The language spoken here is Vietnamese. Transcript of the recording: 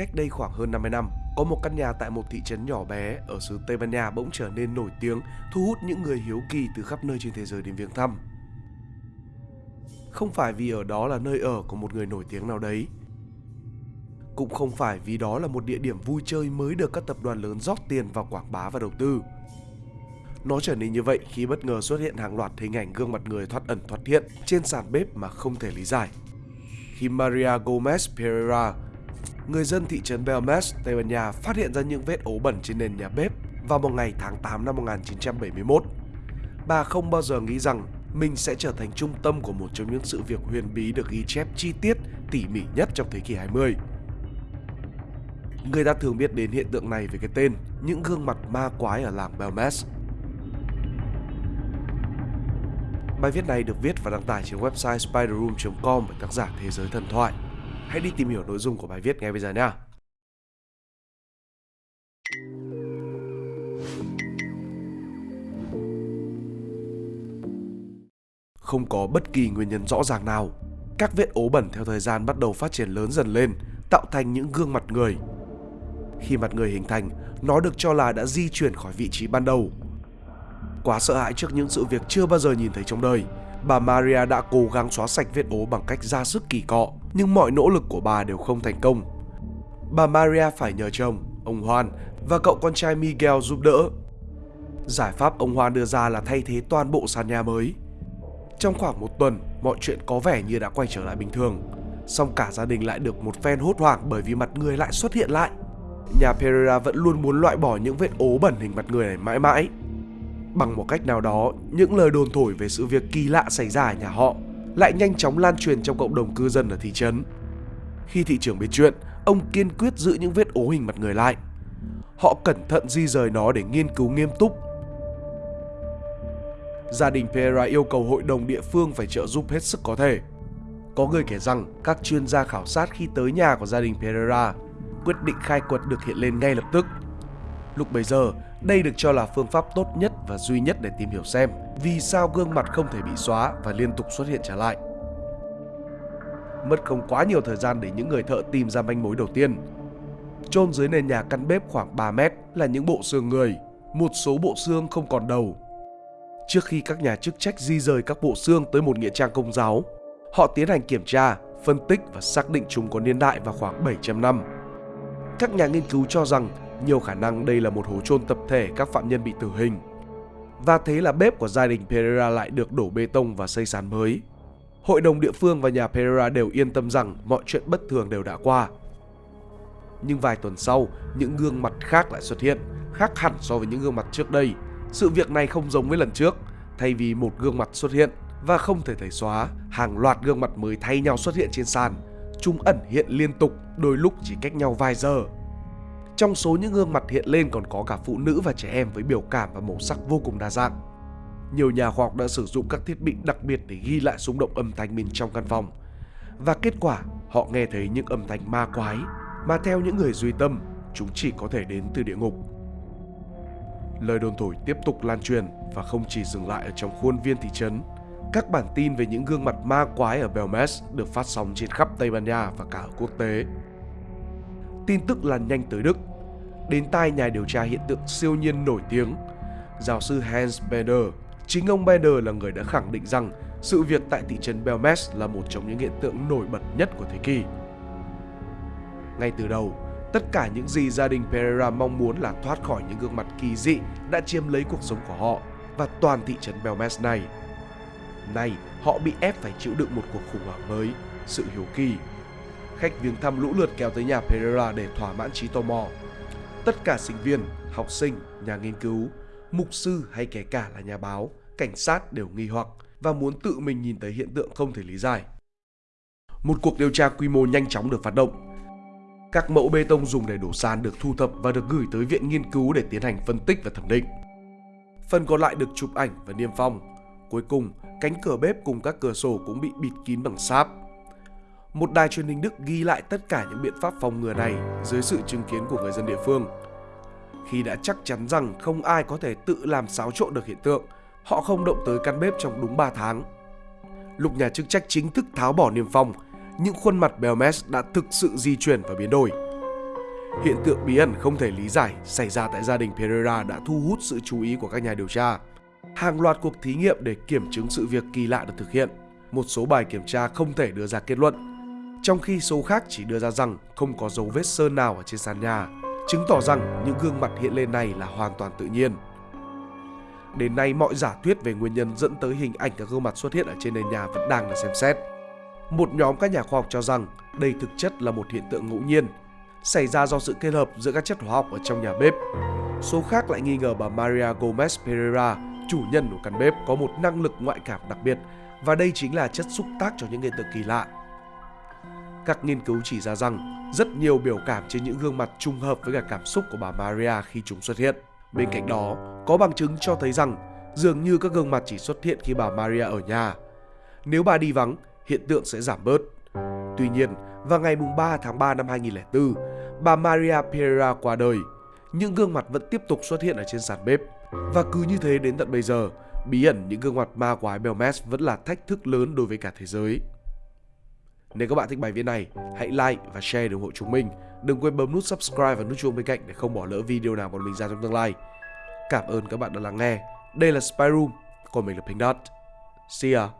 cách đây khoảng hơn 50 năm, có một căn nhà tại một thị trấn nhỏ bé ở xứ Tây Ban Nha bỗng trở nên nổi tiếng, thu hút những người hiếu kỳ từ khắp nơi trên thế giới đến viếng thăm. Không phải vì ở đó là nơi ở của một người nổi tiếng nào đấy, cũng không phải vì đó là một địa điểm vui chơi mới được các tập đoàn lớn rót tiền vào quảng bá và đầu tư. Nó trở nên như vậy khi bất ngờ xuất hiện hàng loạt hình ảnh gương mặt người thoát ẩn thoát hiện trên sàn bếp mà không thể lý giải. Khi Maria Gomez Pereira, người dân thị trấn Belmes, Tây Ban Nha phát hiện ra những vết ố bẩn trên nền nhà bếp vào một ngày tháng 8 năm 1971. Bà không bao giờ nghĩ rằng mình sẽ trở thành trung tâm của một trong những sự việc huyền bí được ghi chép chi tiết, tỉ mỉ nhất trong thế kỷ 20. Người ta thường biết đến hiện tượng này với cái tên những gương mặt ma quái ở làng Belmes. Bài viết này được viết và đăng tải trên website spiderroom.com bởi tác giả Thế giới thần thoại. Hãy đi tìm hiểu nội dung của bài viết ngay bây giờ nhé. Không có bất kỳ nguyên nhân rõ ràng nào. Các vết ố bẩn theo thời gian bắt đầu phát triển lớn dần lên, tạo thành những gương mặt người. Khi mặt người hình thành, nó được cho là đã di chuyển khỏi vị trí ban đầu Quá sợ hãi trước những sự việc chưa bao giờ nhìn thấy trong đời, bà Maria đã cố gắng xóa sạch vết ố bằng cách ra sức kỳ cọ, nhưng mọi nỗ lực của bà đều không thành công. Bà Maria phải nhờ chồng, ông Juan và cậu con trai Miguel giúp đỡ. Giải pháp ông Juan đưa ra là thay thế toàn bộ sàn nhà mới. Trong khoảng một tuần, mọi chuyện có vẻ như đã quay trở lại bình thường. Song cả gia đình lại được một phen hốt hoảng bởi vì mặt người lại xuất hiện lại. Nhà Pereira vẫn luôn muốn loại bỏ những vết ố bẩn hình mặt người này mãi mãi. Bằng một cách nào đó, những lời đồn thổi về sự việc kỳ lạ xảy ra ở nhà họ lại nhanh chóng lan truyền trong cộng đồng cư dân ở thị trấn. Khi thị trưởng biết chuyện, ông kiên quyết giữ những vết ố hình mặt người lại. Họ cẩn thận di rời nó để nghiên cứu nghiêm túc. Gia đình Pereira yêu cầu hội đồng địa phương phải trợ giúp hết sức có thể. Có người kể rằng các chuyên gia khảo sát khi tới nhà của gia đình Pereira quyết định khai quật được hiện lên ngay lập tức. Lúc bấy giờ, đây được cho là phương pháp tốt nhất và duy nhất để tìm hiểu xem vì sao gương mặt không thể bị xóa và liên tục xuất hiện trở lại. Mất không quá nhiều thời gian để những người thợ tìm ra manh mối đầu tiên. Chôn dưới nền nhà căn bếp khoảng 3 mét là những bộ xương người, một số bộ xương không còn đầu. Trước khi các nhà chức trách di rời các bộ xương tới một nghĩa trang công giáo, họ tiến hành kiểm tra, phân tích và xác định chúng có niên đại vào khoảng 700 năm. Các nhà nghiên cứu cho rằng nhiều khả năng đây là một hố chôn tập thể các phạm nhân bị tử hình. Và thế là bếp của gia đình Pereira lại được đổ bê tông và xây sàn mới. Hội đồng địa phương và nhà Pereira đều yên tâm rằng mọi chuyện bất thường đều đã qua. Nhưng vài tuần sau, những gương mặt khác lại xuất hiện, khác hẳn so với những gương mặt trước đây. Sự việc này không giống với lần trước, thay vì một gương mặt xuất hiện và không thể thấy xóa, hàng loạt gương mặt mới thay nhau xuất hiện trên sàn. Chúng ẩn hiện liên tục, đôi lúc chỉ cách nhau vài giờ. Trong số những gương mặt hiện lên còn có cả phụ nữ và trẻ em với biểu cảm và màu sắc vô cùng đa dạng. Nhiều nhà khoa học đã sử dụng các thiết bị đặc biệt để ghi lại xung động âm thanh bên trong căn phòng. Và kết quả, họ nghe thấy những âm thanh ma quái mà theo những người duy tâm, chúng chỉ có thể đến từ địa ngục. Lời đồn thổi tiếp tục lan truyền và không chỉ dừng lại ở trong khuôn viên thị trấn. Các bản tin về những gương mặt ma quái ở Belmes được phát sóng trên khắp Tây Ban Nha và cả ở quốc tế. Tin tức lan nhanh tới Đức đến tai nhà điều tra hiện tượng siêu nhiên nổi tiếng. Giáo sư Hans Bender, chính ông Bender là người đã khẳng định rằng sự việc tại thị trấn Belmes là một trong những hiện tượng nổi bật nhất của thế kỷ. Ngay từ đầu, tất cả những gì gia đình Pereira mong muốn là thoát khỏi những gương mặt kỳ dị đã chiếm lấy cuộc sống của họ và toàn thị trấn Belmes này. Nay, họ bị ép phải chịu đựng một cuộc khủng hoảng mới, sự hiếu kỳ. Khách viếng thăm lũ lượt kéo tới nhà Pereira để thỏa mãn trí tò mò Tất cả sinh viên, học sinh, nhà nghiên cứu, mục sư hay kể cả là nhà báo, cảnh sát đều nghi hoặc và muốn tự mình nhìn thấy hiện tượng không thể lý giải. Một cuộc điều tra quy mô nhanh chóng được phát động. Các mẫu bê tông dùng để đổ sàn được thu thập và được gửi tới viện nghiên cứu để tiến hành phân tích và thẩm định. Phần còn lại được chụp ảnh và niêm phong. Cuối cùng, cánh cửa bếp cùng các cửa sổ cũng bị bịt kín bằng sáp một đài truyền hình Đức ghi lại tất cả những biện pháp phòng ngừa này dưới sự chứng kiến của người dân địa phương. Khi đã chắc chắn rằng không ai có thể tự làm xáo trộn được hiện tượng, họ không động tới căn bếp trong đúng 3 tháng. Lúc nhà chức trách chính thức tháo bỏ niêm phong, những khuôn mặt Belmes đã thực sự di chuyển và biến đổi. hiện tượng bí ẩn không thể lý giải xảy ra tại gia đình Pereira đã thu hút sự chú ý của các nhà điều tra. Hàng loạt cuộc thí nghiệm để kiểm chứng sự việc kỳ lạ được thực hiện. Một số bài kiểm tra không thể đưa ra kết luận, trong khi số khác chỉ đưa ra rằng không có dấu vết sơn nào ở trên sàn nhà, chứng tỏ rằng những gương mặt hiện lên này là hoàn toàn tự nhiên. Đến nay, mọi giả thuyết về nguyên nhân dẫn tới hình ảnh các gương mặt xuất hiện ở trên nền nhà vẫn đang được xem xét. Một nhóm các nhà khoa học cho rằng đây thực chất là một hiện tượng ngẫu nhiên, xảy ra do sự kết hợp giữa các chất hóa học ở trong nhà bếp. Số khác lại nghi ngờ bà Maria Gomez Pereira, chủ nhân của căn bếp, có một năng lực ngoại cảm đặc biệt và đây chính là chất xúc tác cho những hiện tượng kỳ lạ. Các nghiên cứu chỉ ra rằng rất nhiều biểu cảm trên những gương mặt trùng hợp với cả cảm xúc của bà Maria khi chúng xuất hiện. Bên cạnh đó, có bằng chứng cho thấy rằng dường như các gương mặt chỉ xuất hiện khi bà Maria ở nhà. Nếu bà đi vắng, hiện tượng sẽ giảm bớt. Tuy nhiên, vào ngày 3 tháng 3 năm 2004, bà Maria Pereira qua đời. Những gương mặt vẫn tiếp tục xuất hiện ở trên sàn bếp. Và cứ như thế đến tận bây giờ, bí ẩn những gương mặt ma quái Belmes vẫn là thách thức lớn đối với cả thế giới. Nếu các bạn thích bài viết này, hãy like và share để ủng hộ chúng mình. Đừng quên bấm nút subscribe và nút chuông bên cạnh để không bỏ lỡ video nào bọn mình ra trong tương lai. Cảm ơn các bạn đã lắng nghe. Đây là Spyroom, còn mình là Pink Dot. See ya!